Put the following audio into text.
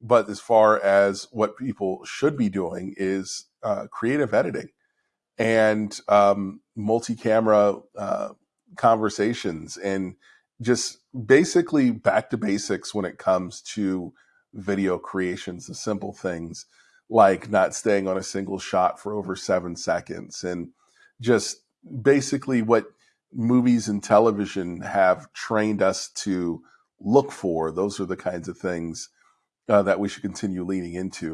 but as far as what people should be doing is uh, creative editing and um, multi-camera uh, conversations and just basically back to basics when it comes to video creations the simple things like not staying on a single shot for over seven seconds and just basically what movies and television have trained us to look for. Those are the kinds of things uh, that we should continue leaning into